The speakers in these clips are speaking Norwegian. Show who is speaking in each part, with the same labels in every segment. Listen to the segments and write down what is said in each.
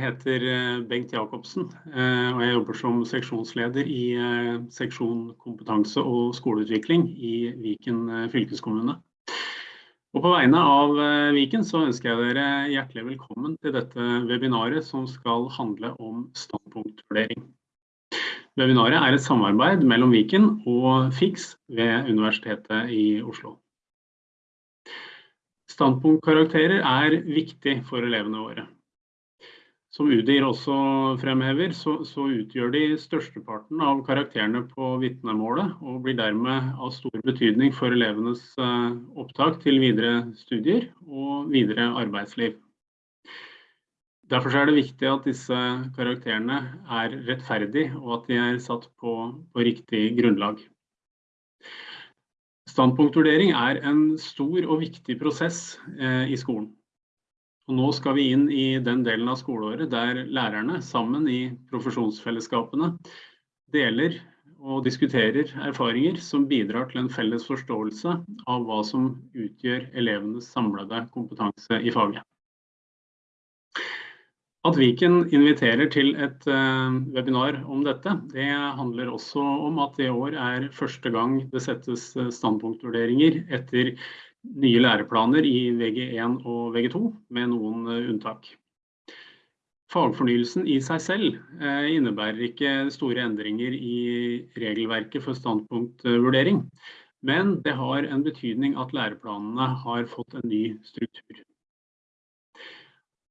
Speaker 1: Jeg heter eh, Bengt Jacobsen, eh, og jeg jobber som seksjonsleder i eh, seksjon kompetanse og skoleutvikling i Viken fylkeskommune. Og på vegne av Viken så ønsker jeg dere hjertelig velkommen til dette webinaret som skal handle om standpunktvurdering. Webinaret er et samarbeid mellom Viken og FIX ved Universitetet i Oslo. Standpunktkarakterer er viktig for elevene våre. Som UDIR også fremhever, så, så, utgjør de størsteparten av karakterene på vitnemålet, og blir dermed av stor betydning for elevenes uh, opptak til videre studier og videre arbeidsliv. Derfor er det viktig at disse karakterene er rettferdige, og at de er satt på, på riktig grunnlag. Standpunktvurdering er en stor og viktig prosess eh, i skolen. Og nå skal vi inn i den delen av skoleåret der lærerne sammen i profesjonsfellesskapene deler og diskuterer erfaringer som bidrar til en felles forståelse av hva som utgjør elevenes samlede kompetanse i faget. At Viken inviterer til et uh, webinar om dette, det handler også om at det i år er første gang det settes eh, standpunktvurderinger etter nye læreplaner i VG1 og VG2, med noen uh, unntak. Fagfornyelsen i seg selv uh, innebærer ikke store endringer i regelverket for standpunktvurdering, men det har en betydning at læreplanene har fått en ny struktur.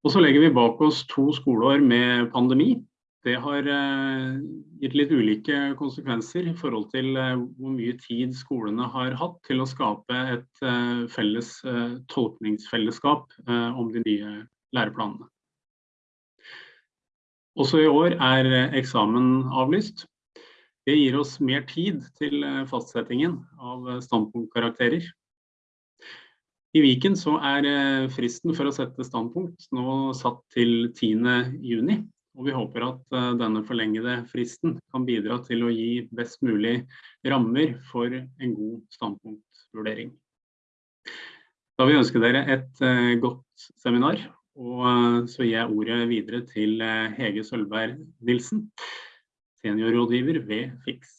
Speaker 1: Og så legger vi bak oss to skoleår med pandemi. Det har eh, gitt litt ulike konsekvenser i forhold til eh, hvor mye tid skolene har hatt til å skape et eh, felles tolkningsfellesskap om de nye læreplanene. Også i år er eksamen avlyst. Det gir oss mer tid til fastsettingen av standpunktkarakterer. I Viken er fristen for å sette standpunkt nå satt til 10. Og vi håper at eh, denne forlengede fristen kan bidra til å gi best mulig rammer for en god standpunktvurdering. Da vil jeg ønske dere et eh, godt seminar, og så gir jeg ordet videre til Hege Sølberg Nilsen, seniorrådgiver ved FIX.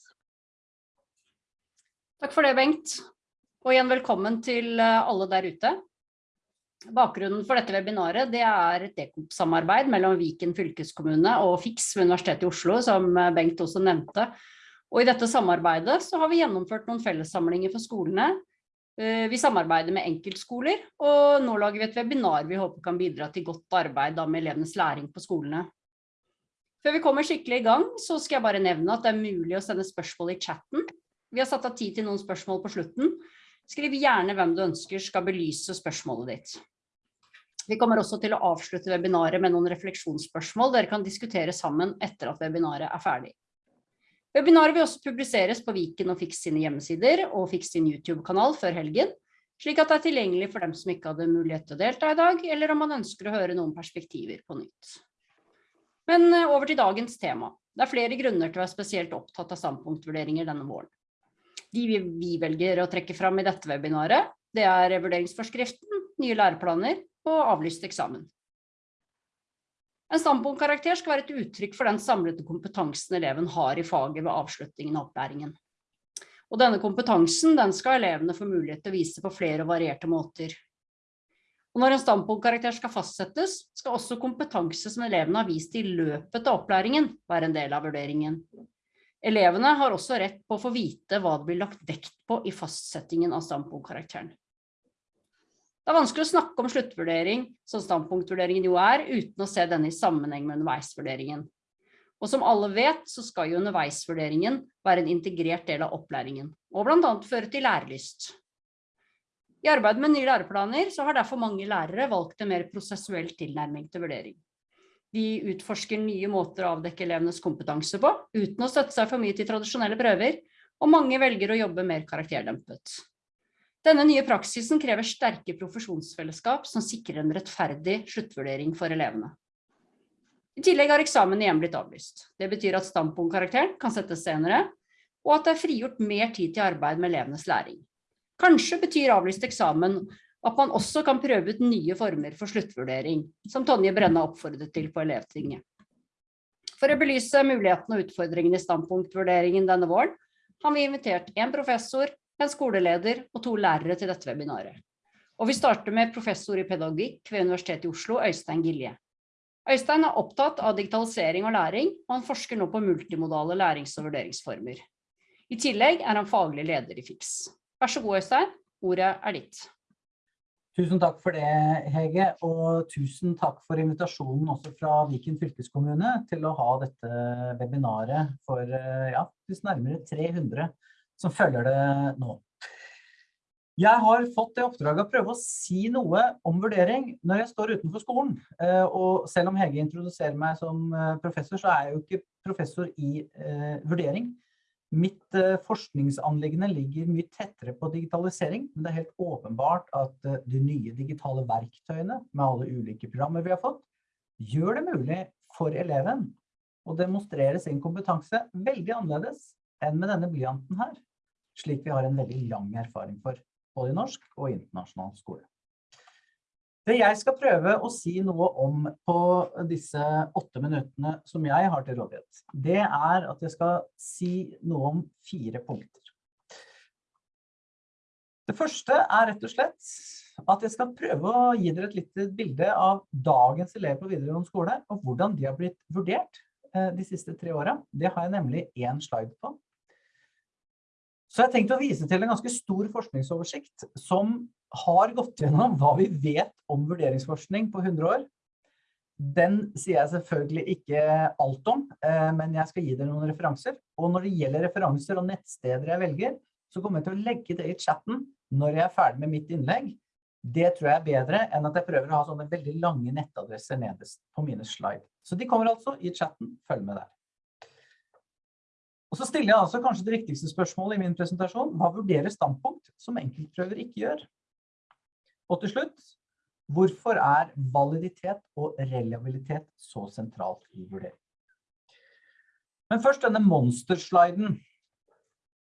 Speaker 2: Takk for det, Bengt. Og igjen velkommen til eh, alle der ute. Bakgrunnen for dette webinaret det er et DECOP-samarbeid mellom Viken fylkeskommune og FIX ved Universitetet i Oslo, som eh, Bengt også nevnte. Og i dette samarbeidet så har vi gjennomført noen fellessamlinger for skolene. Eh, vi samarbeider med enkeltskoler, og nå lager vi et webinar vi håper kan bidra til godt arbeid med elevenes læring på skolene. Før vi kommer skikkelig i gang, så skal jeg bare nevne at det er mulig å sende spørsmål i chatten. Vi har satt av tid til noen spørsmål på slutten, Skriv gjerne hvem du ønsker skal belyse spørsmålet ditt. Vi kommer også til å avslutte webinaret med noen refleksjonsspørsmål dere kan diskutere sammen etter at webinaret er ferdig. Webinaret vil også publiseres på Viken og Fiks sine hjemmesider og Fiks sin YouTube-kanal før helgen, slik at det er tilgjengelig for dem som ikke hadde mulighet til å delta i dag, eller om man ønsker å høre noen perspektiver på nytt. Men eh, over til dagens tema. Det er flere grunner til å være spesielt opptatt av standpunktvurderinger denne våren. De vi, vi velger å trekke fram i dette webinaret, det er vurderingsforskriften, nye læreplaner og avlyst eksamen. En standpunktkarakter skal være et uttrykk for den samlede kompetansen eleven har i faget ved avslutningen av opplæringen. Og denne kompetansen den skal elevene få mulighet til å vise på flere og varierte måter. Og når en standpunktkarakter skal fastsettes, skal også kompetanse som elevene har vist i løpet av opplæringen være en del av vurderingen. Elevene har også rett på å få vite hva det blir lagt vekt på i fastsettingen av standpunktkarakteren. Det er vanskelig å snakke om sluttvurdering, som standpunktvurderingen jo er, uten å se denne i sammenheng med underveisvurderingen. Og som alle vet, så skal jo underveisvurderingen være en integrert del av opplæringen, og blant annet føre til lærelyst. I arbeidet med nye læreplaner så har derfor mange lærere valgt en mer prosessuell tilnærming til vurdering. De utforsker nye måter å avdekke elevenes kompetanse på, uten å støtte seg for mye til tradisjonelle prøver, og mange velger å jobbe mer karakterdempet. Denne nye praksisen krever sterke profesjonsfellesskap som sikrer en rettferdig sluttvurdering for elevene. I tillegg har eksamen igjen blitt avlyst. Det betyr at standpunktkarakteren kan settes senere, og at det er frigjort mer tid til arbeid med elevenes læring. Kanskje betyr avlyst eksamen at man også kan prøve ut nye former for sluttvurdering, som Tonje Brenna oppfordret til på elevtinget. For å belyse mulighetene og utfordringene i standpunktvurderingen denne våren, har vi invitert en professor, en skoleleder og to lærere til dette webinaret. Og vi starter med professor i pedagogikk ved Universitetet i Oslo, Øystein Gilje. Øystein er opptatt av digitalisering og læring, og han forsker nå på multimodale lærings- og vurderingsformer. I tillegg er han faglig leder i FIX. Vær så god, Øystein. Ordet er ditt.
Speaker 3: Tusen takk for det, Hege, og tusen takk for invitasjonen også fra Viken fylkeskommune til å ha dette webinaret for ja, nærmere 300 som følger det nå. Jeg har fått det oppdraget å prøve å si noe om vurdering når jeg står utenfor skolen. Og selv om Hege introduserer meg som professor, så er jeg jo ikke professor i eh, vurdering. Mitt uh, forskningsanliggende ligger mye tettere på digitalisering, men det er helt åpenbart at uh, de nye digitale verktøyene med alle ulike programmer vi har fått, gjør det mulig for eleven å demonstrere sin kompetanse veldig annerledes enn med denne blyanten her, slik vi har en veldig lang erfaring for, både i norsk og internasjonal skole. Det jeg skal prøve å si noe om på disse åtte minuttene som jeg har til rådighet, det er at jeg skal si noe om fire punkter. Det første er rett og slett at jeg skal prøve å gi dere et lite bilde av dagens elever på videregående skole, og hvordan de har blitt vurdert eh, de siste tre årene. Det har jeg nemlig en slide på. Så jeg tenkte å vise til en ganske stor forskningsoversikt som har gått gjennom hva vi vet om vurderingsforskning på 100 år. Den sier jeg selvfølgelig ikke alt om, eh, men jeg skal gi dere noen referanser. Og når det gjelder referanser og nettsteder jeg velger, så kommer jeg til å legge det i chatten når jeg er ferdig med mitt innlegg. Det tror jeg er bedre enn at jeg prøver å ha sånne veldig lange nettadresser nederst på mine slide. Så de kommer altså i chatten. Følg med der. Og så stiller jeg altså kanskje det viktigste spørsmålet i min presentasjon. Hva vurderer standpunkt som enkeltprøver ikke gjør? Og til slutt, hvorfor er validitet og reliabilitet så sentralt i vurdering? Men først denne monstersliden.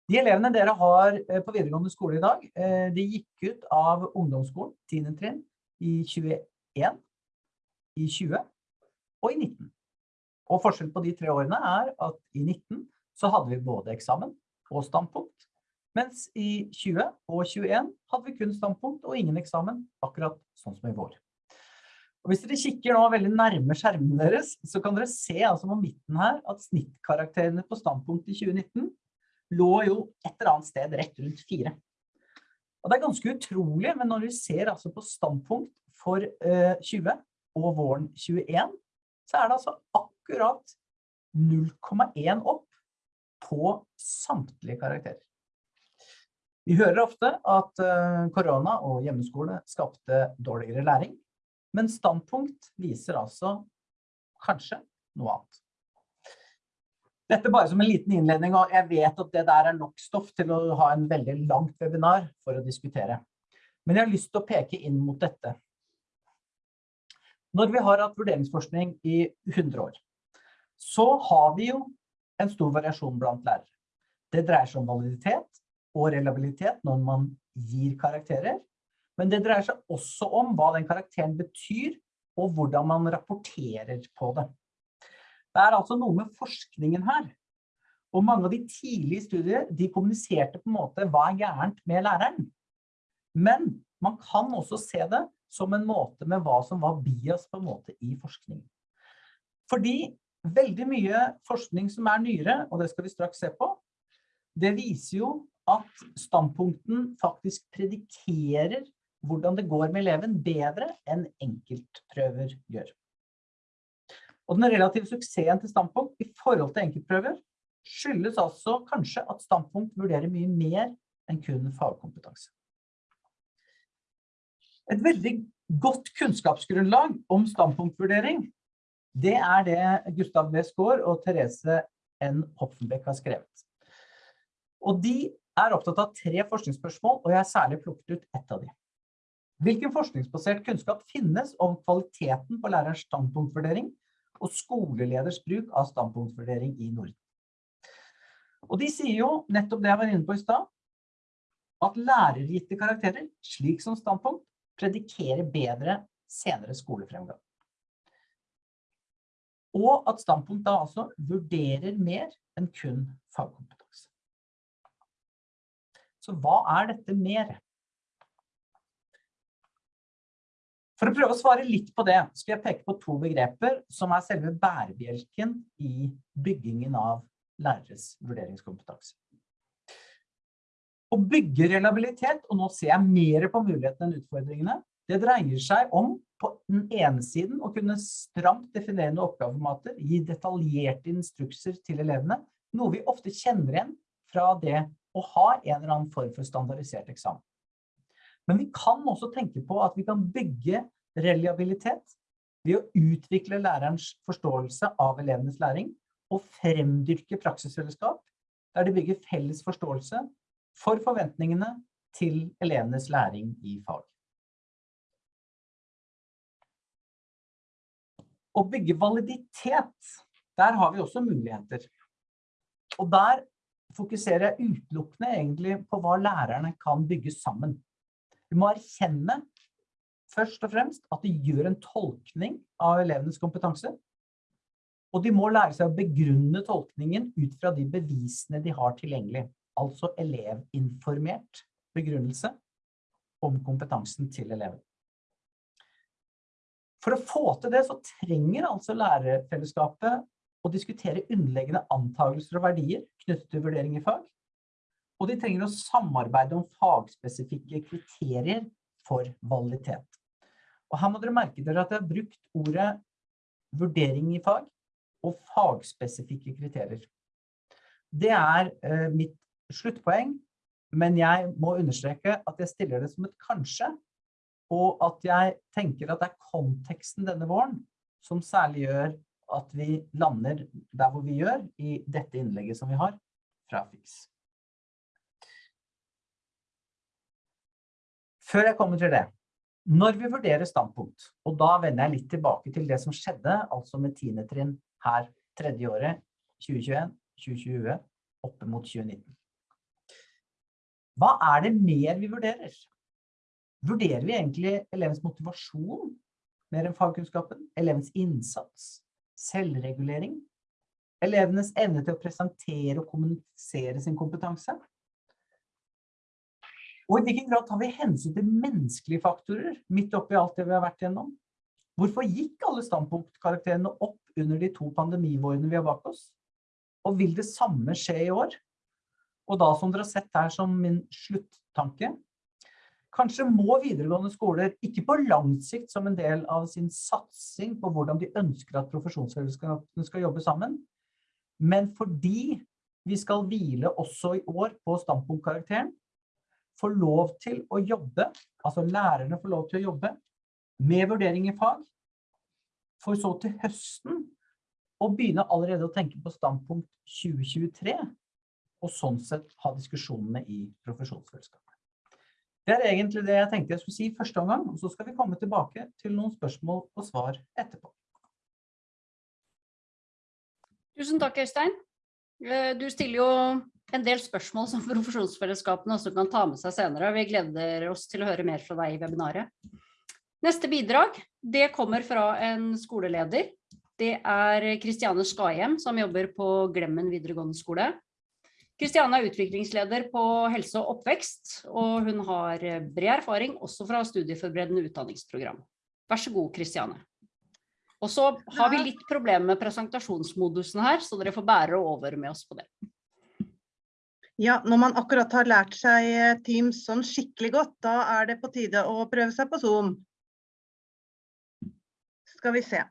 Speaker 3: De elevene dere har eh, på videregående skole i dag, eh, de gikk ut av ungdomsskolen, 10. trinn, i 21, i 20 og i 19. Og forskjell på de tre årene er at i 19 så hadde vi både eksamen og standpunkt, mens i 20 og 21 hadde vi kun standpunkt og ingen eksamen, akkurat sånn som i vår. Og hvis dere kikker nå veldig nærme skjermen deres, så kan dere se altså på midten her at snittkarakterene på standpunkt i 2019 lå jo et eller annet sted rett rundt 4. Og det er ganske utrolig, men når vi ser altså på standpunkt for eh, 20 og våren 21, så er det altså akkurat 0,1 opp på samtlige karakterer. Vi hører ofte at eh, korona og hjemmeskole skapte dårligere læring, men standpunkt viser altså kanskje noe annet. Dette bare som en liten innledning, og jeg vet at det der er nok stoff til å ha en veldig langt webinar for å diskutere. Men jeg har lyst til å peke inn mot dette. Når vi har hatt vurderingsforskning i 100 år, så har vi jo en stor variasjon blant lærere. Det dreier seg om validitet, og relabilitet når man gir karakterer. Men det dreier seg også om hva den karakteren betyr, og hvordan man rapporterer på det. Det er altså noe med forskningen her. Og mange av de tidlige studier, de kommuniserte på en måte hva er gærent med læreren. Men man kan også se det som en måte med hva som var bias på en måte i forskningen. Fordi veldig mye forskning som er nyere, og det skal vi straks se på, det viser jo at standpunkten faktisk predikerer hvordan det går med eleven bedre enn enkeltprøver gjør. Og den relative suksessen til standpunkt i forhold til enkeltprøver skyldes altså kanskje at standpunkt vurderer mye mer enn kun fagkompetanse. Et veldig godt kunnskapsgrunnlag om standpunktvurdering, det er det Gustav B. Skaar og Therese N. Hoffenbeck har skrevet. Og de er opptatt av tre forskningsspørsmål, og jeg har særlig plukket ut ett av de. Hvilken forskningsbasert kunnskap finnes om kvaliteten på lærerens standpunktvurdering og skoleleders bruk av standpunktvurdering i Norden? Og de sier jo nettopp det jeg var inne på i stad, at lærergitte karakterer, slik som standpunkt, predikerer bedre senere skolefremgang. Og at standpunkt da altså vurderer mer enn kun fagkompetanse. Så hva er dette mer? For å prøve å svare litt på det, skal jeg peke på to begreper som er selve bærebjelken i byggingen av læreres vurderingskompetanse. Å bygge relabilitet, og nå ser jeg mer på mulighetene enn utfordringene, det dreier seg om på den ene siden å kunne stramt definerende oppgaveformater, gi detaljerte instrukser til elevene, noe vi ofte kjenner igjen fra det å har en eller annen form for standardisert eksamen. Men vi kan også tenke på at vi kan bygge reliabilitet ved å utvikle lærerens forståelse av elevenes læring og fremdyrke praksisfellesskap der de bygger felles forståelse for forventningene til elevenes læring i fag. Å bygge validitet, der har vi også muligheter. Og der fokuserer jeg utelukkende egentlig på hva lærerne kan bygge sammen. Vi må erkjenne først og fremst at de gjør en tolkning av elevenes kompetanse. Og de må lære seg å begrunne tolkningen ut fra de bevisene de har tilgjengelig. Altså elevinformert begrunnelse om kompetansen til eleven. For å få til det så trenger altså lærerfellesskapet å diskutere underleggende antakelser og verdier knyttet til vurdering i fag. Og de trenger å samarbeide om fagspesifikke kriterier for validitet. Og her må dere merke dere at jeg har brukt ordet vurdering i fag og fagspesifikke kriterier. Det er eh, mitt sluttpoeng, men jeg må understreke at jeg stiller det som et kanskje, og at jeg tenker at det er konteksten denne våren som særlig gjør at vi lander der hvor vi gjør i dette innlegget som vi har fra FIX. Før jeg kommer til det, når vi vurderer standpunkt, og da vender jeg litt tilbake til det som skjedde, altså med tiende trinn her tredje året, 2021, 2020, oppe mot 2019. Hva er det mer vi vurderer? Vurderer vi egentlig elevens motivasjon mer enn fagkunnskapen? Elevens innsats? Selvregulering, elevenes evne til å presentere og kommunisere sin kompetanse. Og i hvilken grad tar vi hensyn til menneskelige faktorer midt oppi alt det vi har vært gjennom? Hvorfor gikk alle standpunktkarakterene opp under de to pandemivårene vi har bak oss? Og vil det samme skje i år? Og da som dere har sett her som min sluttanke, Kanskje må videregående skoler, ikke på lang sikt som en del av sin satsing på hvordan de ønsker at profesjonsfellesskapene skal jobbe sammen, men fordi vi skal hvile også i år på standpunktkarakteren, få lov til å jobbe, altså lærerne får lov til å jobbe med vurdering i fag, for så til høsten å begynne allerede å tenke på standpunkt 2023, og sånn sett ha diskusjonene i profesjonsfellesskapet. Det er egentlig det jeg tenkte jeg skulle si første omgang, og så skal vi komme tilbake til noen spørsmål og svar etterpå.
Speaker 2: Tusen takk, Øystein. Eh, du stiller jo en del spørsmål som profesjonsfellesskapene også kan ta med seg senere. Vi gleder oss til å høre mer fra deg i webinaret. Neste bidrag, det kommer fra en skoleleder. Det er Kristiane Skahjem, som jobber på Glemmen videregående skole. Kristiane er utviklingsleder på helse og oppvekst, og hun har bred erfaring også fra studieforberedende utdanningsprogram. Vær så god, Kristiane. Og så har vi litt problemer med presentasjonsmodusen her, så dere får bære over med oss på det.
Speaker 4: Ja, når man akkurat har lært seg Teams sånn skikkelig godt, da er det på tide å prøve seg på Zoom. Skal vi se.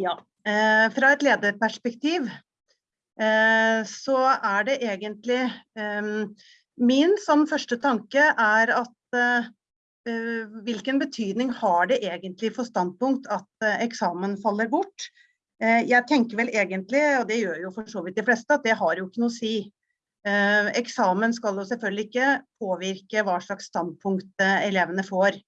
Speaker 4: Ja, eh, fra et lederperspektiv Eh, så er det egentlig Min som første tanke er at eh, hvilken betydning har det egentlig for standpunkt at eh, eksamen faller bort? Jeg tenker vel egentlig, og det gjør jo for så vidt de fleste, at det har jo ikke noe å si. Eksamen skal jo selvfølgelig ikke påvirke hva slags standpunkt elevene får.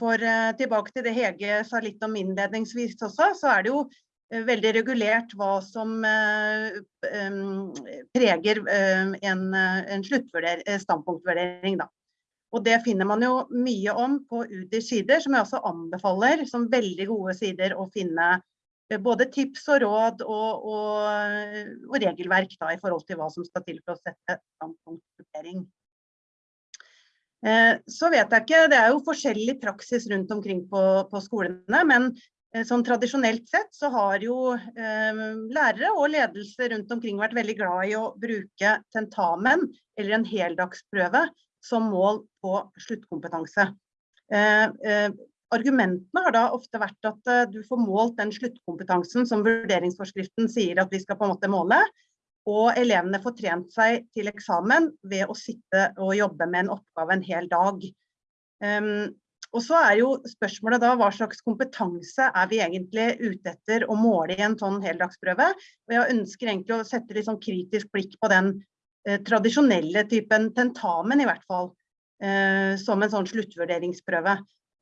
Speaker 4: For tilbake til det Hege sa litt om innledningsvis også, så er det jo Eh, veldig regulert hva som eh, preger eh, en, en standpunktvurdering. Da. Og det finner man jo mye om på UDIs sider, som jeg også anbefaler som veldig gode sider å finne både tips og råd og, og, og regelverk da, i forhold til hva som skal til for å sette standpunktvurdering. Eh, så vet jeg ikke, det er jo forskjellig praksis rundt omkring på, på skolene, men eh, sånn tradisjonelt sett så har jo eh, lærere og ledelse rundt omkring vært veldig glad i å bruke tentamen eller en heldagsprøve som mål på sluttkompetanse. Eh, eh, argumentene har da ofte vært at uh, du får målt den sluttkompetansen som vurderingsforskriften sier at vi skal på en måte måle, og elevene får trent seg til eksamen ved å sitte og jobbe med en oppgave en hel dag. Um, og så er jo spørsmålet da hva slags kompetanse er vi egentlig ute etter å måle i en sånn heldagsprøve. Og jeg ønsker egentlig å sette litt sånn kritisk blikk på den eh, tradisjonelle typen tentamen i hvert fall. Eh, som en sånn sluttvurderingsprøve.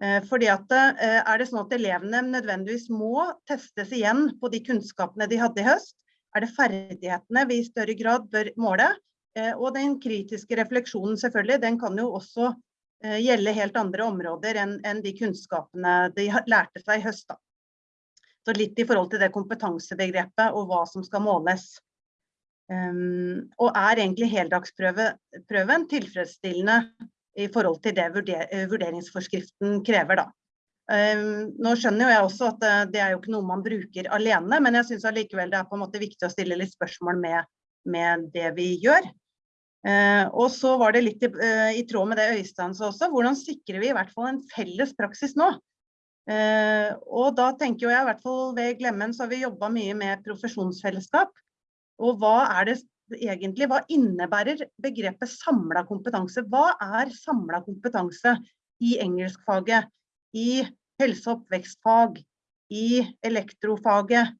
Speaker 4: Eh, fordi at eh, Er det sånn at elevene nødvendigvis må testes igjen på de kunnskapene de hadde i høst? Er det ferdighetene vi i større grad bør måle? Eh, og den kritiske refleksjonen selvfølgelig, den kan jo også gjelde helt andre områder enn, enn de kunnskapene de lærte seg i høst. Da. Så litt i forhold til det kompetansebegrepet og hva som skal måles. Um, og er egentlig heldagsprøven tilfredsstillende i forhold til det vurder, vurderingsforskriften krever. Da. Um, nå skjønner jeg også at det, det er jo ikke noe man bruker alene, men jeg syns allikevel det er på en måte viktig å stille litt spørsmål med, med det vi gjør. Uh, og så var det litt i, uh, i, tråd med det Øystein sa også, hvordan sikrer vi i hvert fall en felles praksis nå? Uh, og da tenker jeg i hvert fall ved Glemmen så har vi jobba mye med profesjonsfellesskap. Og hva er det egentlig hva innebærer begrepet samla kompetanse? Hva er samla kompetanse i engelskfaget, i helse- og oppvekstfag, i elektrofaget?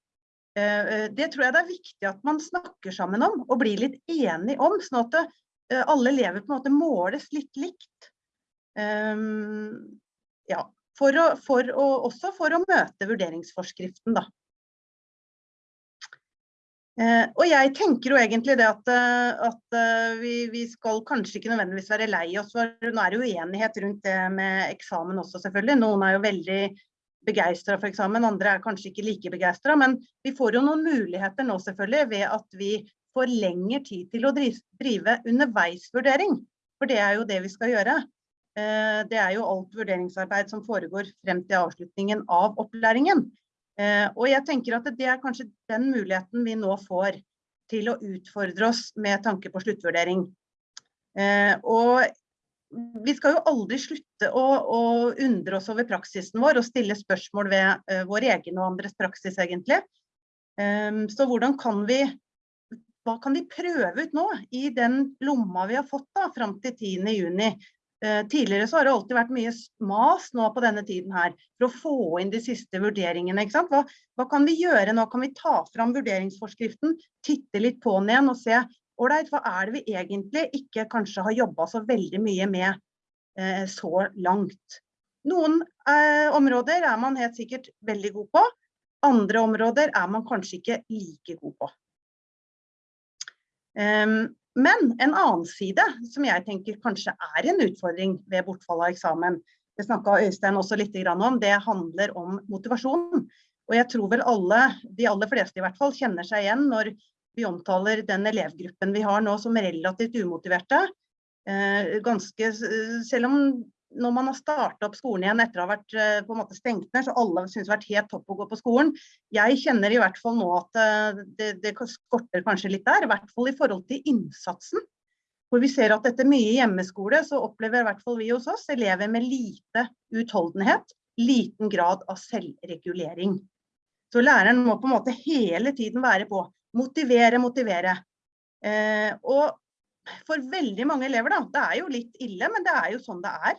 Speaker 4: Eh, eh, det tror jeg det er viktig at man snakker sammen om og blir litt enig om, sånn at eh, alle elever på en måte måles litt likt. Ehm, ja, for å, for å, også for å møte vurderingsforskriften, da. Og jeg tenker jo egentlig det at, at vi, vi, skal kanskje ikke nødvendigvis være lei oss, for nå er det uenighet rundt det med eksamen også selvfølgelig. Noen er jo veldig begeistra for eksamen, andre er kanskje ikke like begeistra. Men vi får jo noen muligheter nå selvfølgelig ved at vi får lengre tid til å drive underveisvurdering. For det er jo det vi skal gjøre. Det er jo alt vurderingsarbeid som foregår frem til avslutningen av opplæringen. Eh, og jeg tenker at det er kanskje den muligheten vi nå får til å utfordre oss med tanke på sluttvurdering. Eh, og vi skal jo aldri slutte å, å undre oss over praksisen vår og stille spørsmål ved uh, vår egen og andres praksis, egentlig. Um, så hvordan kan vi hva kan vi prøve ut nå i den lomma vi har fått da, fram til 10.6? Uh, tidligere så har det alltid vært mye mas nå på denne tiden her, for å få inn de siste vurderingene. ikke sant? Hva, hva kan vi gjøre nå? Kan vi ta fram vurderingsforskriften, titte litt på den igjen og se ålreit, hva er det vi egentlig ikke kanskje har jobba så veldig mye med eh, så langt? Noen eh, områder er man helt sikkert veldig god på, andre områder er man kanskje ikke like god på. Um, men en annen side som jeg tenker kanskje er en utfordring ved bortfall av eksamen, det snakka Øystein også litt om, det handler om motivasjon. Og jeg tror vel alle, de aller fleste i hvert fall, kjenner seg igjen når vi omtaler den elevgruppen vi har nå som relativt umotiverte. Eh, ganske, selv om når man har starta opp skolen igjen etter å ha vært eh, på en måte stengt ned, så alle syns det har vært helt topp å gå på skolen. Jeg kjenner i hvert fall nå at eh, det, det skorter kanskje litt der, i hvert fall i forhold til innsatsen. Hvor vi ser at etter mye hjemmeskole så opplever i hvert fall vi hos oss elever med lite utholdenhet, liten grad av selvregulering. Så læreren må på en måte hele tiden være på. Motivere, motivere. Eh, og for veldig mange elever, da, det er jo litt ille, men det er jo sånn det er.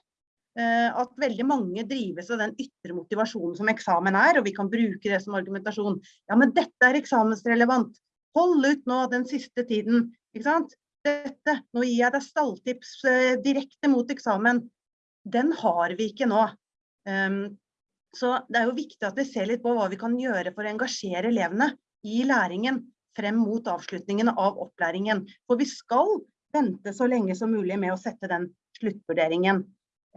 Speaker 4: Eh, at veldig mange drives av den ytre motivasjonen som eksamen er, og vi kan bruke det som argumentasjon. Ja, men dette er eksamensrelevant. Hold ut nå den siste tiden. Ikke sant? Dette, nå gir jeg deg stalltips eh, direkte mot eksamen. Den har vi ikke nå. Um, så det er jo viktig at vi ser litt på hva vi kan gjøre for å engasjere elevene i læringen frem mot avslutningen av opplæringen. For vi skal vente så lenge som mulig med å sette den sluttvurderingen.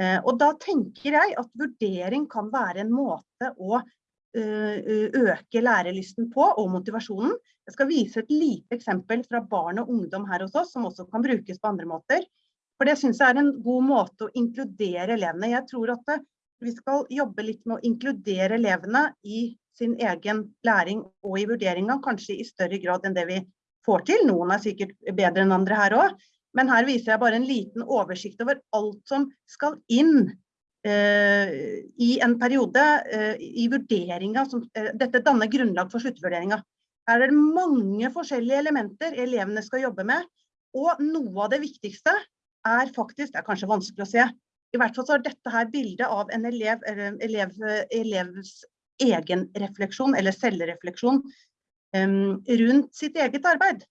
Speaker 4: Eh, og da tenker jeg at vurdering kan være en måte å eh, øke lærelysten på og motivasjonen. Jeg skal vise et lite eksempel fra barn og ungdom her hos oss, som også kan brukes på andre måter. For det synes jeg er en god måte å inkludere elevene. Jeg tror at vi skal jobbe litt med å inkludere elevene i sin egen læring og i vurderinga, kanskje i større grad enn det vi får til. Noen er sikkert bedre enn andre her også. Men her viser jeg bare en liten oversikt over alt som skal inn eh, i en periode eh, i vurderinga. Som, eh, dette danner grunnlag for sluttvurderinga. Her er det mange forskjellige elementer elevene skal jobbe med. Og noe av det viktigste er faktisk, det er kanskje vanskelig å se, i hvert fall så er dette her bildet av en elev, elev, elevs egen refleksjon, eller selvrefleksjon, um, rundt sitt eget arbeid.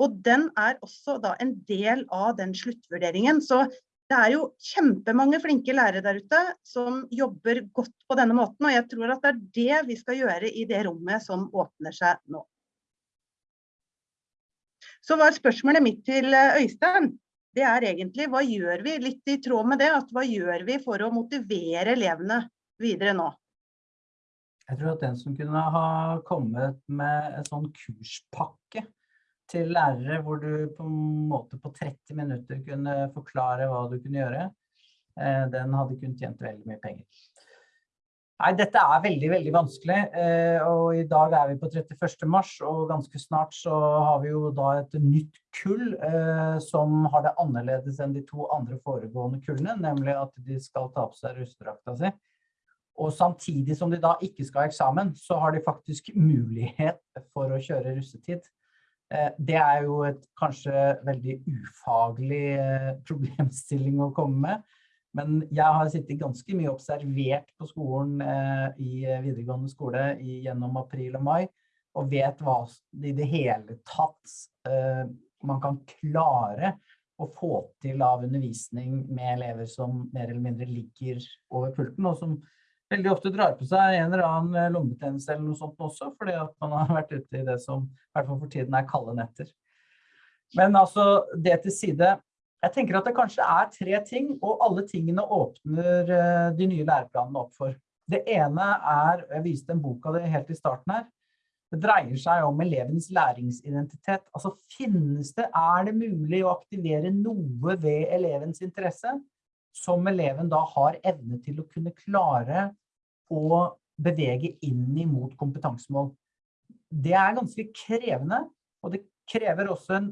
Speaker 4: Og den er også da en del av den sluttvurderingen. Så det er jo kjempemange flinke lærere der ute som jobber godt på denne måten, og jeg tror at det er det vi skal gjøre i det rommet som åpner seg nå. Så var spørsmålet mitt til eh, Øystein, det er egentlig hva gjør vi, litt i tråd med det, at hva gjør vi for å motivere elevene videre nå?
Speaker 3: Jeg tror at den som kunne ha kommet med en sånn kurspakke til lærere hvor du på en måte på 30 minutter kunne forklare hva du kunne gjøre, eh, den hadde kunnet tjent veldig mye penger. Nei, dette er veldig, veldig vanskelig, eh, og i dag er vi på 31. mars, og ganske snart så har vi jo da et nytt kull eh, som har det annerledes enn de to andre foregående kullene, nemlig at de skal ta på seg rustedrakta si. Og samtidig som de da ikke skal ha eksamen, så har de faktisk mulighet for å kjøre russetid. Eh, det er jo et kanskje veldig ufaglig eh, problemstilling å komme med. Men jeg har sittet ganske mye observert på skolen eh, i videregående skole gjennom april og mai, og vet hva i det hele tatt man kan klare å få til av undervisning med elever som mer eller mindre ligger over pulten, og som veldig ofte drar på seg en eller annen lommetjeneste lungebetennelse eller noe sånt også, fordi at man har vært ute i det som i hvert fall for tiden er kalde netter. Men altså, det til side, jeg tenker at det kanskje er tre ting, og alle tingene åpner eh, de nye læreplanene opp for. Det ene er, og jeg viste en bok av det helt i starten her, det dreier seg om elevens læringsidentitet. Altså finnes det, er det mulig å aktivere noe ved elevens interesse som eleven da har evne til å kunne klare å bevege inn imot kompetansemål. Det er ganske krevende, og det krever også en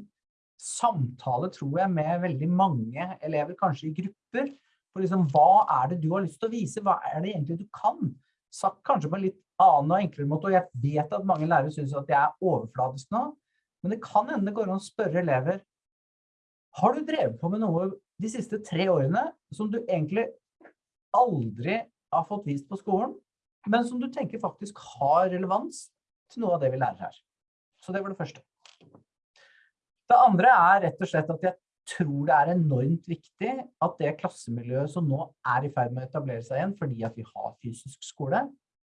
Speaker 3: samtale, tror jeg, med veldig mange elever, kanskje i grupper, for liksom, hva er det du har lyst til å vise? Hva er det egentlig du kan? Sagt kanskje på en litt annen og enklere måte, og jeg vet at mange lærere synes at jeg er overfladisk nå, men det kan det går an å spørre elever, har du drevet på med noe de siste tre årene som du egentlig aldri har fått vist på skolen, men som du tenker faktisk har relevans til noe av det vi lærer her. Så det var det første. Det andre er rett og slett at jeg tror det er enormt viktig at det klassemiljøet som nå er i ferd med å etablere seg igjen, fordi at vi har fysisk skole,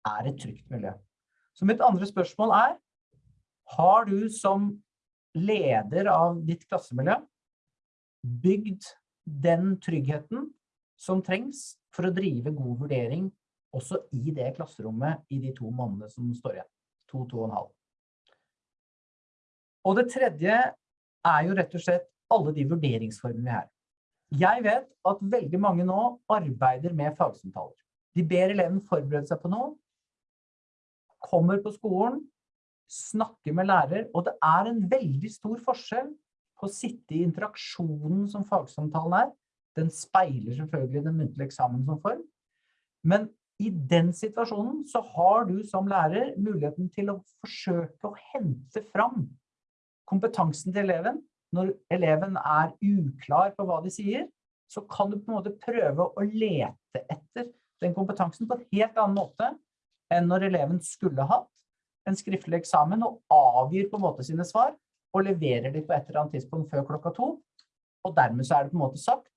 Speaker 3: er et trygt miljø. Så mitt andre spørsmål er, har du som leder av ditt klassemiljø bygd den tryggheten som trengs for å drive god vurdering også i det klasserommet i de to månedene som står igjen. To, to og en halv. Og det tredje er jo rett og slett alle de vurderingsformene vi har. Jeg vet at veldig mange nå arbeider med fagsamtaler. De ber eleven forberede seg på noe, kommer på skolen, snakker med lærer, og det er en veldig stor forskjell på å sitte i interaksjonen som fagsamtalen er. Den speiler selvfølgelig den muntlige eksamen som form. Men i den situasjonen så har du som lærer muligheten til å forsøke å hente fram kompetansen til eleven. Når eleven er uklar på hva de sier, så kan du på en måte prøve å lete etter den kompetansen på en helt annen måte enn når eleven skulle hatt en skriftlig eksamen og avgir på en måte sine svar og leverer de på et eller annet tidspunkt før klokka to. Og dermed så er det på en måte sagt.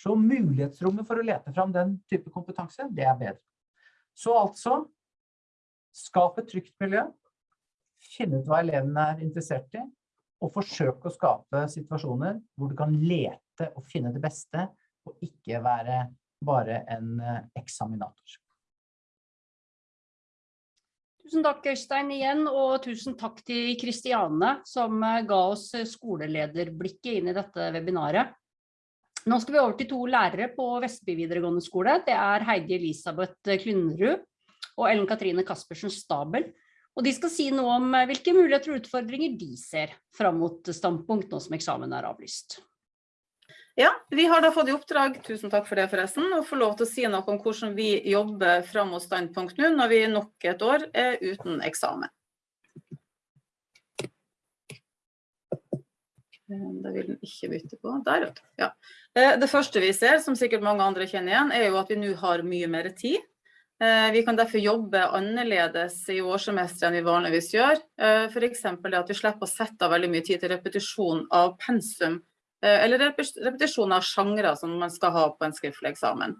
Speaker 3: Så mulighetsrommet for å lete fram den type kompetanse, det er bedre. Så altså, skap et trygt miljø, finne ut hva elevene er interessert i, og forsøke å skape situasjoner hvor du kan lete og finne det beste og ikke være bare en eksaminator.
Speaker 2: Tusen takk, Øystein, igjen, og tusen takk til Kristiane, som eh, ga oss eh, skolelederblikket inn i dette webinaret. Nå skal vi over til to lærere på Vestby videregående skole. Det er Heidi Elisabeth Klynnerud og Ellen Katrine Kaspersen Stabel. Og de skal si noe om eh, hvilke muligheter og utfordringer de ser fram mot standpunkt nå som eksamen er avlyst.
Speaker 5: Ja, vi har da fått i oppdrag, tusen takk for det forresten, å få lov til å si noe om hvordan vi jobber fram mot standpunkt nå, når vi nok et år er uten eksamen. Da det vil den ikke bytte på. Der. Ja. Eh, det første vi ser, som sikkert mange andre kjenner igjen, er jo at vi nå har mye mer tid. Eh, vi kan derfor jobbe annerledes i årssemesteret enn vi vanligvis gjør. F.eks. at vi slipper å sette av veldig mye tid til repetisjon av pensum Eh, eller repetisjon av sjangre som man skal ha på en skriftlig eksamen.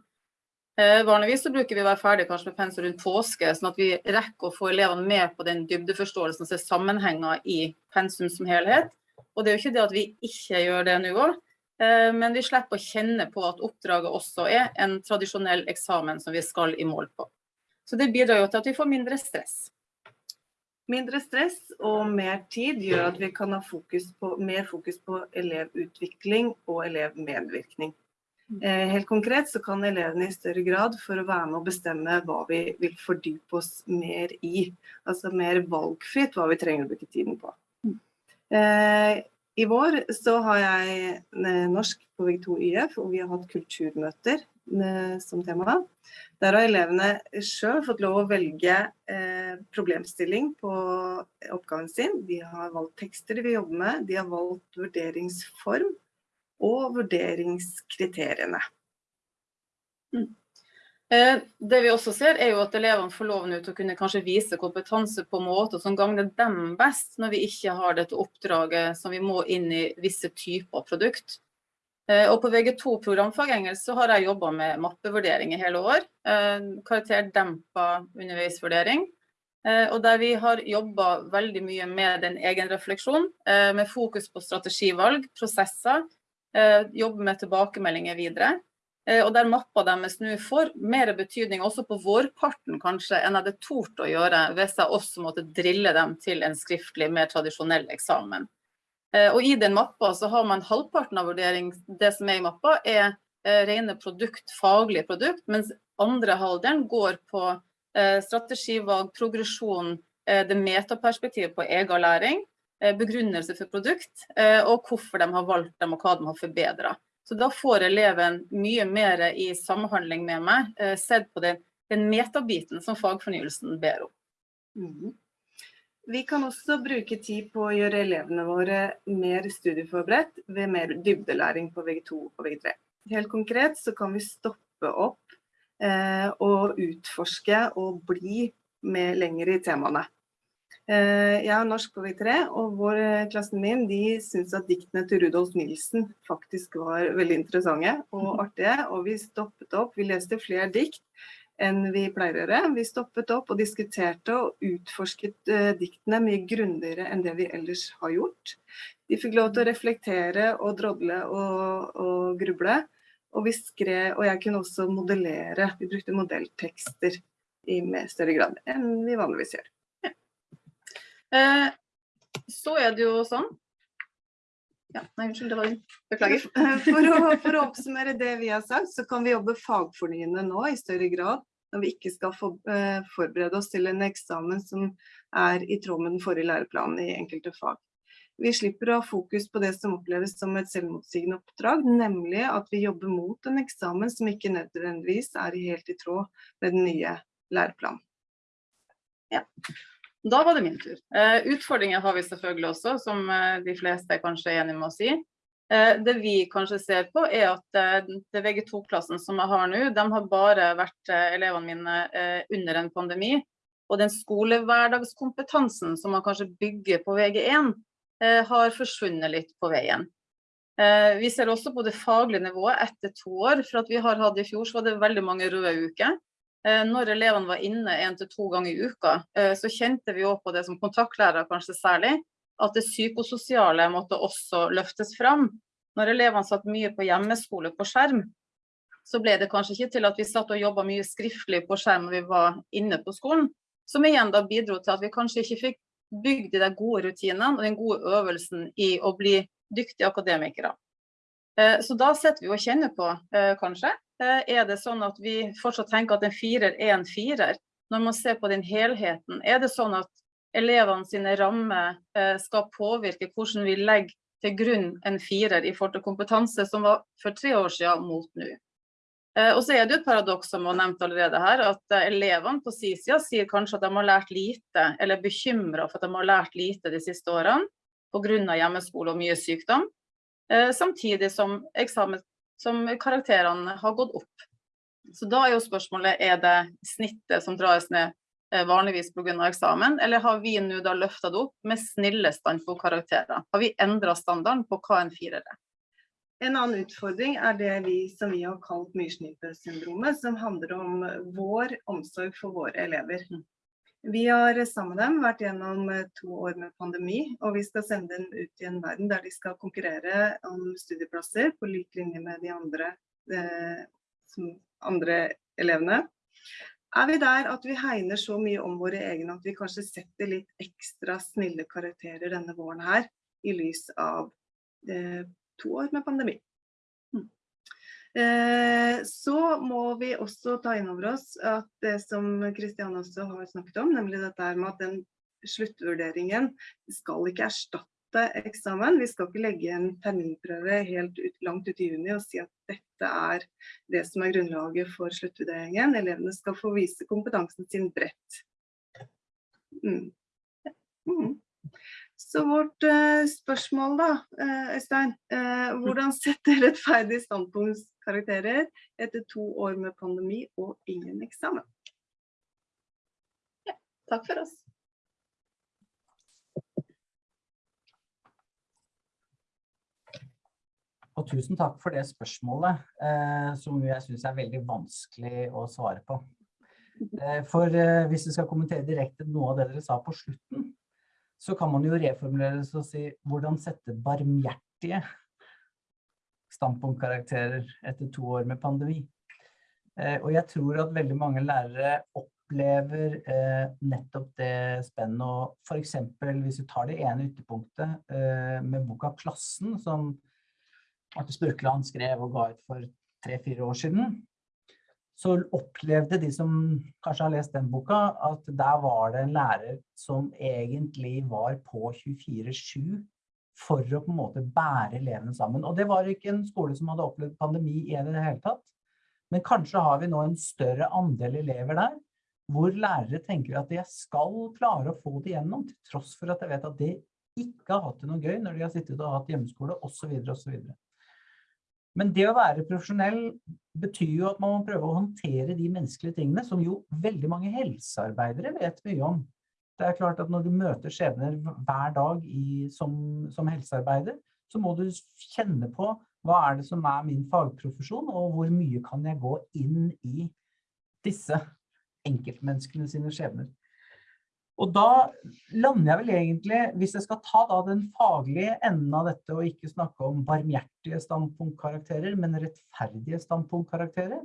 Speaker 5: Eh, vanligvis så bruker vi å være ferdig kanskje med pensum rundt påske, sånn at vi rekker å få elevene med på den dybdeforståelsen og er sammenhenger i pensum som helhet. Og det er jo ikke det at vi ikke gjør det nå òg, eh, men vi slipper å kjenne på at oppdraget også er en tradisjonell eksamen som vi skal i mål på. Så det bidrar jo til at vi får mindre stress.
Speaker 6: Mindre stress og mer tid gjør at vi kan ha fokus på, mer fokus på elevutvikling og elevmedvirkning. Mm. Eh, helt konkret så kan elevene i større grad for å være med å bestemme hva vi vil fordype oss mer i. Altså mer valgfritt hva vi trenger å bruke tiden på. Eh, I vår så har jeg eh, norsk på VG2 YF, og vi har hatt kulturmøter som tema. Der har elevene sjøl fått lov å velge eh, problemstilling på oppgaven sin. De har valgt tekster de vil jobbe med, de har valgt vurderingsform og vurderingskriteriene.
Speaker 5: Mm. Eh, det vi også ser er jo at elevene får lov til å kunne kanskje vise kompetanse på måter som gagner dem best, når vi ikke har dette oppdraget som vi må inn i visse typer produkt. Eh, og på VG2 programfag engelsk så har jeg jobba med mappevurdering i hele år. Eh, karakterdempa underveisvurdering. Og der vi har jobba veldig mye med den refleksjon, med fokus på strategivalg, prosesser. Jobbe med tilbakemeldinger videre. Og der mappa deres nå får mer betydning også på vårparten kanskje enn jeg hadde tort å gjøre hvis jeg også måtte drille dem til en skriftlig, mer tradisjonell eksamen. Eh, og i den mappa så har man halvparten av vurdering, det som er i mappa, er eh, rene produkt, faglige produkt, mens andre halvdelen går på eh, strategivalg, progresjon, det metaperspektivet på egen læring, begrunnelse for produkt, og hvorfor de har valgt dem og hva de har forbedra. Så da får eleven mye mer i samhandling med meg, sett på den, den metabiten som fagfornyelsen ber om.
Speaker 6: Mm. Vi kan også bruke tid på å gjøre elevene våre mer studieforberedt ved mer dybdelæring på VG2 og VG3. Helt konkret så kan vi stoppe opp eh, og utforske og bli med lenger i temaene. Eh, jeg er norsk på V3, og vår eh, klassen min de syns at diktene til Rudolf Nilsen faktisk var veldig interessante og artige. Og vi stoppet opp, vi leste flere dikt enn vi pleier å gjøre. Vi stoppet opp og diskuterte og utforsket uh, diktene mye grundigere enn det vi ellers har gjort. De fikk lov til å reflektere og drodle og, og gruble. Og, vi skrev, og jeg kunne også modellere. Vi brukte modelltekster i større grad enn vi vanligvis gjør.
Speaker 5: Eh, så er det jo sånn ja, nei, unnskyld, det var Beklager.
Speaker 6: For å, for å, oppsummere det vi har sagt, så kan vi jobbe fagfornyende nå i større grad når vi ikke skal for, eh, forberede oss til en eksamen som er i tråd med den forrige læreplanen i enkelte fag. Vi slipper å ha fokus på det som oppleves som et selvmotsigende oppdrag, nemlig at vi jobber mot en eksamen som ikke nødvendigvis er helt i tråd med den nye læreplanen.
Speaker 5: Ja. Da var det min tur. Uh, utfordringer har vi selvfølgelig også, som uh, de fleste kanskje er enige med å si. Eh, det vi kanskje ser på, er at eh, det VG2-klassen som jeg har nå, de har bare vært eh, elevene mine under en pandemi. Og den skolehverdagskompetansen som man kanskje bygger på VG1, har forsvunnet litt på veien. Vi ser også på det faglige nivået etter to år. For at vi har hatt i fjor så var det veldig mange røde uker. Når elevene var inne én til to ganger i uka, så kjente vi òg på det som kontaktlærere kanskje særlig, at det psykososiale måtte også løftes fram. Når elevene satt mye på hjemmeskole på skjerm, så ble det kanskje ikke til at vi satt og jobba mye skriftlig på skjerm når vi var inne på skolen. Som igjen da bidro til at vi kanskje ikke fikk bygd de gode rutinene og den gode øvelsen i å bli dyktige akademikere. Eh, så da sitter vi og kjenner på, eh, kanskje. Eh, er det sånn at vi fortsatt tenker at en firer er en firer? Når man ser på den helheten, er det sånn at elevene sine rammer skal påvirke hvordan vi legger til grunn en firer i forhold til kompetanse som var for tre år siden mot nå? Og så er det et paradoks som var nevnt allerede her, at elevene på sin side sier kanskje at de har lært lite, eller er bekymra for at de har lært lite de siste årene pga. hjemmeskole og mye sykdom. Eh, samtidig som, eksamen, som karakterene har gått opp. Så da er jo spørsmålet er det snittet som dras ned eh, vanligvis pga. eksamen, eller har vi nå da løfta det opp med snille standpunktkarakterer? Har vi endra standarden på hva en firer er?
Speaker 6: En annen utfordring er det vi som vi har kalt myrsnipesyndromet, som handler om vår omsorg for våre elever. Vi har sammen med dem vært gjennom eh, to år med pandemi, og vi skal sende dem ut i en verden der de skal konkurrere om studieplasser på lik linje med de andre, eh, andre elevene. Er vi der at vi hegner så mye om våre egne at vi kanskje setter litt ekstra snille karakterer denne våren her, i lys av eh, to år med pandemi? Eh, så må vi også ta inn over oss at det som Kristian også har snakket om, nemlig dette med at den sluttvurderingen skal ikke erstatte eksamen. Vi skal ikke legge en terminprøve helt ut, langt ut i juni og si at dette er det som er grunnlaget for sluttvurderingen. Elevene skal få vise kompetansen sin bredt. Mm. Mm. Så vårt uh, spørsmål da, uh, Øystein. Uh, hvordan setter rettferdig standpunktskarakterer etter to år med pandemi og ingen eksamen?
Speaker 5: Ja, takk for oss.
Speaker 3: Og tusen takk for det spørsmålet, som jeg synes er veldig vanskelig å svare på. for hvis vi skal kommentere direkte noe av det dere sa på slutten, så kan man jo reformulere og si hvordan sette barmhjertige standpunktkarakterer etter to år med pandemi. Eh, og jeg tror at veldig mange lærere opplever eh, nettopp det spennet. Og for eksempel hvis vi tar det ene ytterpunktet eh, med boka Klassen, som Arte Spurkeland skrev og ga ut for tre-fire år siden, så opplevde de som kanskje har lest den boka, at der var det en lærer som egentlig var på 24-7 for å på en måte bære elevene sammen. Og det var ikke en skole som hadde opplevd pandemi i det hele tatt. Men kanskje har vi nå en større andel elever der, hvor lærere tenker at jeg skal klare å få det gjennom, til tross for at jeg vet at de ikke har hatt det noe gøy når de har sittet og hatt hjemmeskole, osv. osv. Men det å være profesjonell betyr jo at man må prøve å håndtere de menneskelige tingene, som jo veldig mange helsearbeidere vet mye om. Det er klart at når du møter skjebner hver dag i, som, som, helsearbeider, så må du kjenne på hva er det som er min fagprofesjon, og hvor mye kan jeg gå inn i disse enkeltmenneskene sine skjebner. Og da lander jeg vel egentlig, hvis jeg skal ta da den faglige enden av dette, og ikke snakke om barmhjertige standpunktkarakterer, men rettferdige standpunktkarakterer,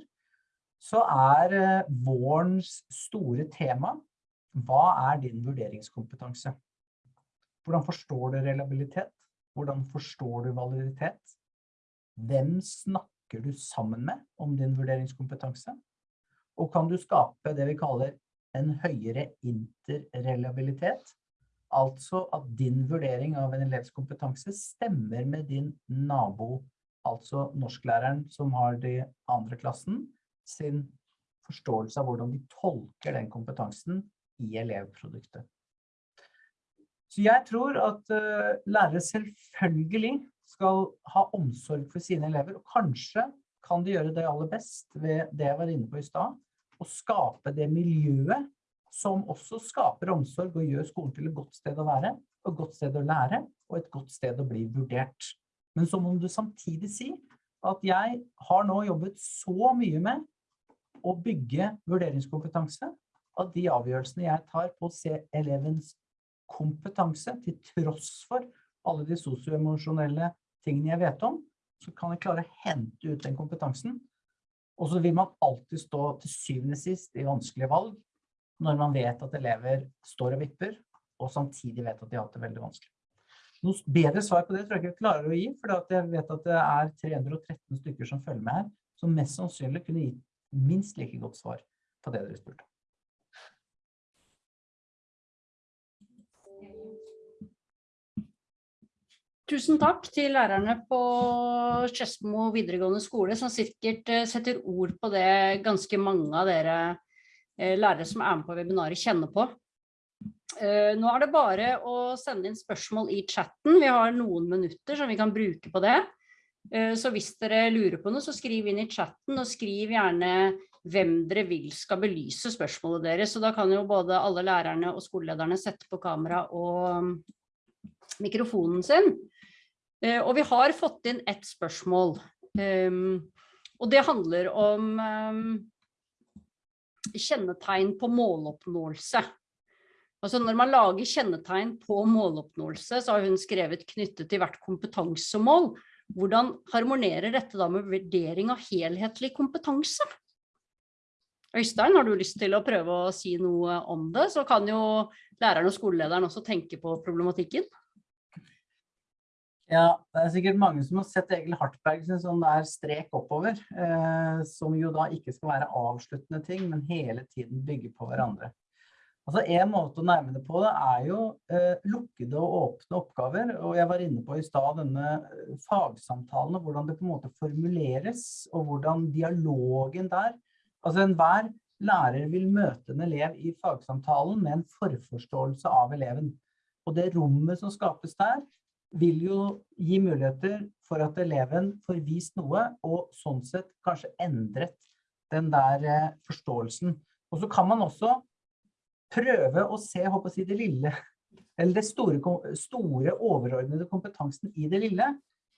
Speaker 3: så er eh, vårens store tema, hva er din vurderingskompetanse? Hvordan forstår du reliabilitet? Hvordan forstår du validitet? Hvem snakker du sammen med om din vurderingskompetanse? Og kan du skape det vi kaller en høyere interreliabilitet. Altså at din vurdering av en elevs kompetanse stemmer med din nabo, altså norsklæreren som har de andre klassen, sin forståelse av hvordan de tolker den kompetansen i elevproduktet. Så jeg tror at uh, lærere selvfølgelig skal ha omsorg for sine elever, og kanskje kan de gjøre det aller best ved det jeg var inne på i stad, å skape det miljøet som også skaper omsorg og gjør skolen til et godt sted å være, et godt sted å lære, og et godt sted å bli vurdert. Men så må du samtidig si at jeg har nå jobbet så mye med å bygge vurderingskompetanse, at de avgjørelsene jeg tar på å se elevens kompetanse, til tross for alle de sosioemosjonelle tingene jeg vet om, så kan jeg klare å hente ut den kompetansen Og så vil man alltid stå til syvende sist i vanskelige valg når man vet at elever står og vipper, og samtidig vet at de har hatt det veldig vanskelig. Noe bedre svar på det tror jeg ikke jeg klarer å gi, for jeg vet at det er 313 stykker som følger med her, som mest sannsynlig kunne gitt minst like godt svar på det dere spurte.
Speaker 2: Tusen takk til lærerne på Skedsmo videregående skole, som sikkert eh, setter ord på det ganske mange av dere eh, lærere som er med på webinaret kjenner på. Eh, nå er det bare å sende inn spørsmål i chatten. Vi har noen minutter som vi kan bruke på det. Så hvis dere lurer på noe, så skriv inn i chatten, og skriv gjerne hvem dere vil skal belyse spørsmålet deres. Så da kan jo både alle lærerne og skolelederne sette på kamera og mikrofonen sin. Eh, og vi har fått inn ett spørsmål, ehm, og det handler om ehm, kjennetegn på måloppnåelse. Altså når man lager kjennetegn på måloppnåelse, så har hun skrevet knyttet til hvert kompetansemål. Hvordan harmonerer dette da med vurdering av helhetlig kompetanse? Øystein, har du lyst til å prøve å si noe om det? Så kan jo læreren og skolelederen også tenke på problematikken.
Speaker 3: Ja, det er sikkert mange som har sett Egil Hartberg sin sånn der strek oppover, eh, som jo da ikke skal være avsluttende ting, men hele tiden bygge på hverandre. Altså En måte å nærme det på det er jo eh, lukkede og åpne oppgaver. og Jeg var inne på i stad denne eh, fagsamtalen og hvordan det på en måte formuleres, og hvordan dialogen der Altså Enhver lærer vil møte en elev i fagsamtalen med en forforståelse av eleven. Og det rommet som skapes der, vil jo gi muligheter for at eleven får vist noe, og sånn sett kanskje endret den der eh, forståelsen. Og så kan man også prøve å se, håper jeg, det lille, eller det store, store overordnede kompetansen i det lille,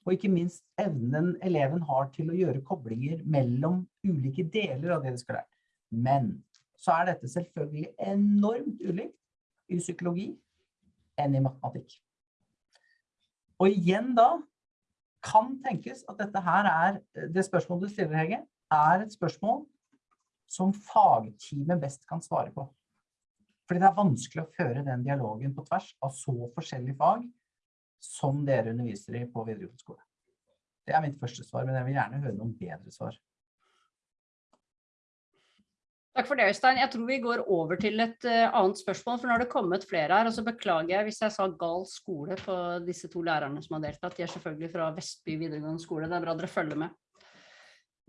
Speaker 3: og ikke minst evnen eleven har til å gjøre koblinger mellom ulike deler av det de skal lære. Men så er dette selvfølgelig enormt ulikt i psykologi enn i matematikk. Og igjen da kan tenkes at dette her er, det spørsmålet du stiller, Hege, er et spørsmål som fagteamet best kan svare på. Fordi det er vanskelig å føre den dialogen på tvers av så forskjellige fag som dere underviser i på videregående skole. Det er mitt første svar, men jeg vil gjerne høre noen bedre svar.
Speaker 2: Takk for det, Øystein. Jeg tror vi går over til et uh, annet spørsmål, for nå har det kommet flere her. og så Beklager jeg hvis jeg sa gal skole på disse to lærerne som har deltatt. De er selvfølgelig fra Vestby videregående skole. Det er bra dere følger med.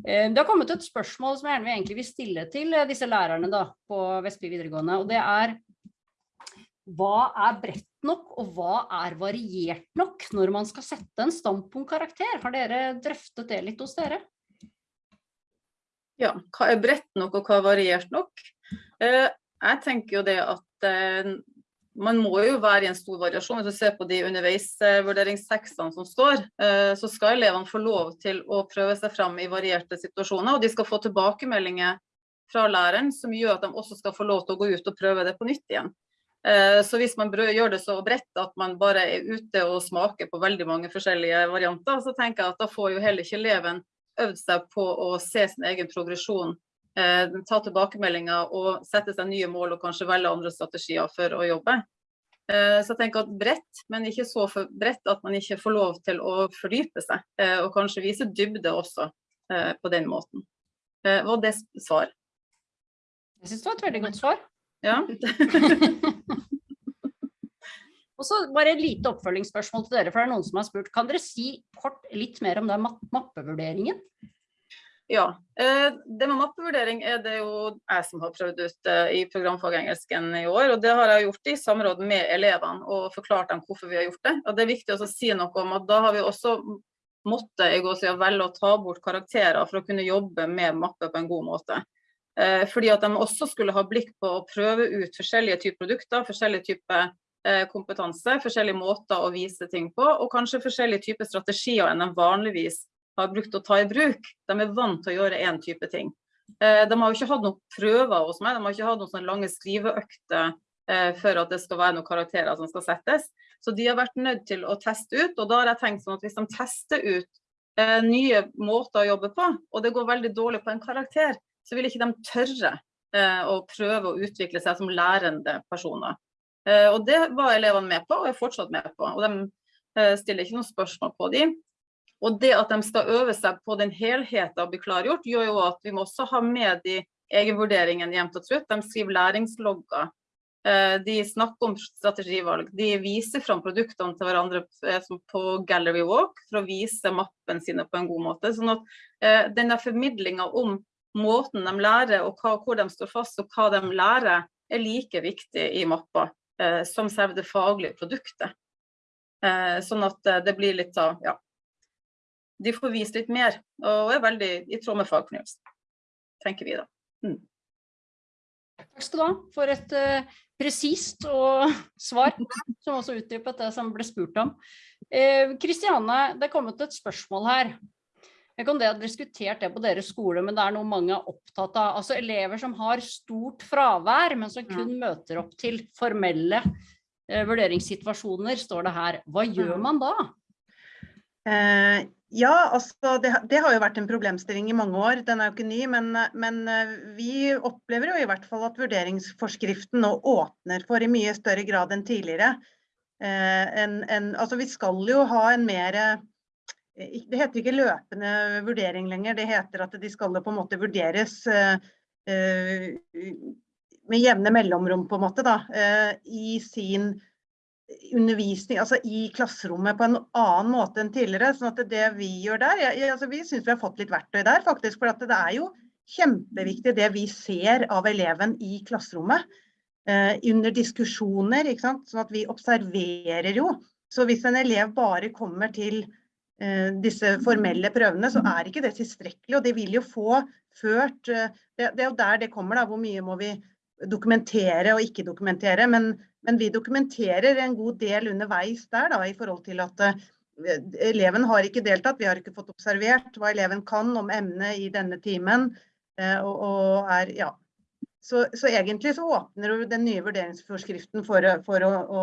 Speaker 2: Uh, det har kommet et spørsmål som jeg gjerne egentlig vil stille til uh, disse lærerne da, på Vestby videregående. og det er hva er bredt nok, og hva er variert nok når man skal sette en standpunktkarakter? Har dere drøftet det litt hos dere?
Speaker 5: Ja, hva er bredt nok og hva er variert nok? Eh, jeg tenker jo det at eh, man må jo være i en stor variasjon. Hvis du ser på de underveisvurderingstekstene som står, eh, så skal elevene få lov til å prøve seg fram i varierte situasjoner. Og de skal få tilbakemeldinger fra læreren som gjør at de også skal få lov til å gå ut og prøve det på nytt igjen. Så hvis man gjør det så bredt at man bare er ute og smaker på veldig mange forskjellige varianter, så tenker jeg at da får jo heller ikke eleven øvd seg på å se sin egen progresjon, eh, ta tilbakemeldinger og sette seg nye mål og kanskje velge andre strategier for å jobbe. Eh, så jeg tenker at bredt, men ikke så bredt at man ikke får lov til å fordype seg, eh, og kanskje vise dybde også eh, på den måten. Eh, var det svar?
Speaker 2: Jeg synes det var et veldig godt svar.
Speaker 5: Ja.
Speaker 2: Og så bare et lite oppfølgingsspørsmål til dere, for det er noen som har spurt. Kan dere si kort litt mer om den mappevurderingen?
Speaker 5: Ja, eh, det med mappevurdering er det jo jeg som har prøvd ut eh, i programfagengelsken i år. Og det har jeg gjort i samråd med elevene og forklart dem hvorfor vi har gjort det. Og det er viktig å si noe om at da har vi også måttet velge å ta bort karakterer for å kunne jobbe med mappe på en god måte. Eh, fordi at de også skulle ha blikk på å prøve ut forskjellige typer produkter, forskjellige typer kompetanse, forskjellige måter å vise ting på, og kanskje forskjellige typer strategier enn de vanligvis har brukt å ta i bruk. De er vant til å gjøre én type ting. Eh, de har jo ikke hatt noen prøver hos meg, de har ikke hatt noen sånne lange skriveøkter eh, for at det skal være noen karakterer som skal settes. Så de har vært nødt til å teste ut, og da har jeg tenkt sånn at hvis de tester ut eh, nye måter å jobbe på, og det går veldig dårlig på en karakter, så vil ikke de tørre eh, å prøve å utvikle seg som lærende personer. Eh, og det var elevene med på, og er fortsatt med på. Og de eh, stiller ikke noen spørsmål på de. Og det at de skal øve seg på den helheten og bli klargjort, gjør jo at vi må også ha med de egenvurderingene jevnt og trutt. De skriver læringslogger. Eh, de snakker om strategivalg. De viser fram produktene til hverandre på Gallery Walk for å vise mappen sine på en god måte. Sånn at denne formidlinga om måten de lærer og hvor de står fast og hva de lærer, er like viktig i mappa eh, som selve det faglige produktet. Eh, sånn at eh, det blir litt av, ja. De får vist litt mer, og er veldig i tråd med fagfornyelsen, tenker vi da. Mm.
Speaker 2: Takk skal du ha for et uh, presist og svar, som også utdypet det som ble spurt om. Kristiane, uh, det er kommet et spørsmål her. Jeg kan det ha diskutert det på deres skole, men det er noe mange er opptatt av. Altså elever som har stort fravær, men som kun møter opp til formelle eh, vurderingssituasjoner, står det her. Hva gjør man da?
Speaker 4: Eh, ja, altså det, det, har jo vært en problemstilling i mange år. Den er jo ikke ny, men, men, eh, vi opplever jo i hvert fall at vurderingsforskriften nå åpner for i mye større grad enn tidligere. Eh, en, en, altså vi skal jo ha en mer det heter ikke løpende vurdering lenger, det heter at de skal på en måte vurderes eh, eh, med jevne mellomrom på en måte da, eh, i sin undervisning, altså i klasserommet på en annen måte enn tidligere. sånn at det vi gjør der, altså vi synes vi har fått litt verktøy der faktisk, for det er jo kjempeviktig det vi ser av eleven i klasserommet. under diskusjoner, ikke sant? sånn at vi observerer jo. Så hvis en elev bare kommer til disse formelle prøvene, så er ikke det tilstrekkelig. Og det vil jo få ført eh, Det, er jo der det kommer, da. Hvor mye må vi dokumentere og ikke dokumentere. Men, men vi dokumenterer en god del underveis der, da, i forhold til at uh, eleven har ikke deltatt. Vi har ikke fått observert hva eleven kan om emnet i denne timen. Og, og, er, ja. Så, så, egentlig så åpner den nye vurderingsforskriften for, for å, å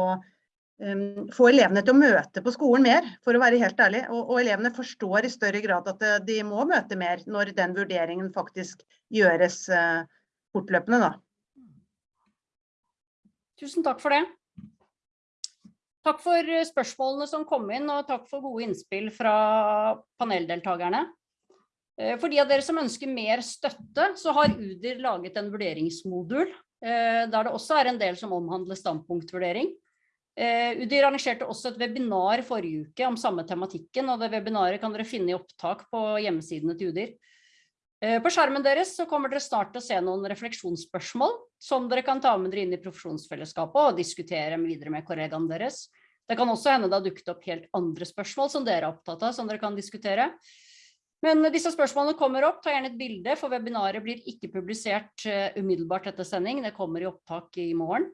Speaker 4: få elevene til å møte på skolen mer, for å være helt ærlig. Og, og, elevene forstår i større grad at eh, de må møte mer når den vurderingen faktisk gjøres uh, fortløpende. Da.
Speaker 2: Tusen takk for det. Takk for eh, spørsmålene som kom inn, og takk for gode innspill fra paneldeltakerne. For de av dere som ønsker mer støtte, så har UDIR laget en vurderingsmodul, der det også er en del som omhandler standpunktvurdering. Uh, UDIR arrangerte også et webinar forrige uke om samme tematikken, og det webinaret kan dere finne i opptak på hjemmesidene til UDIR. Uh, på skjermen deres så kommer dere snart til å se noen refleksjonsspørsmål som dere kan ta med dere inn i profesjonsfellesskapet og diskutere videre med kollegaene deres. Det kan også hende det har dukket opp helt andre spørsmål som dere er opptatt av, som dere kan diskutere. Men disse spørsmålene kommer opp, ta gjerne et bilde, for webinaret blir ikke publisert uh, umiddelbart etter sending, det kommer i opptak i morgen.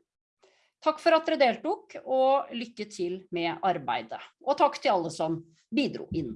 Speaker 2: Takk for at dere deltok, og lykke til med arbeidet. Og takk til alle som bidro inn.